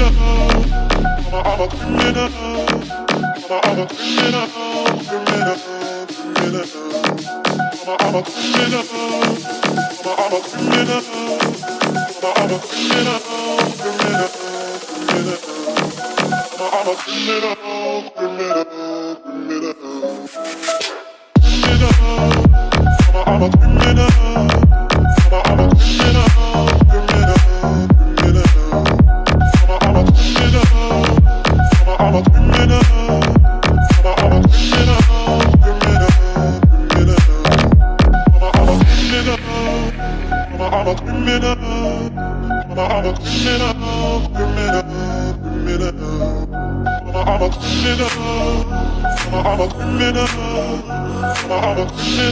I'm a, I'm a criminal. I'm a, I'm a criminal. Criminal. Criminal. I'm a, I'm a criminal. I'm a, I'm a criminal. I'm a, I'm a criminal. Criminal. Criminal. I'm a, I'm a criminal. Criminal. Criminal. Criminal. I'm a criminal. I'm a criminal. Criminal. Criminal. I'm a, I'm a criminal. I'm a, I'm a criminal. I'm a criminal.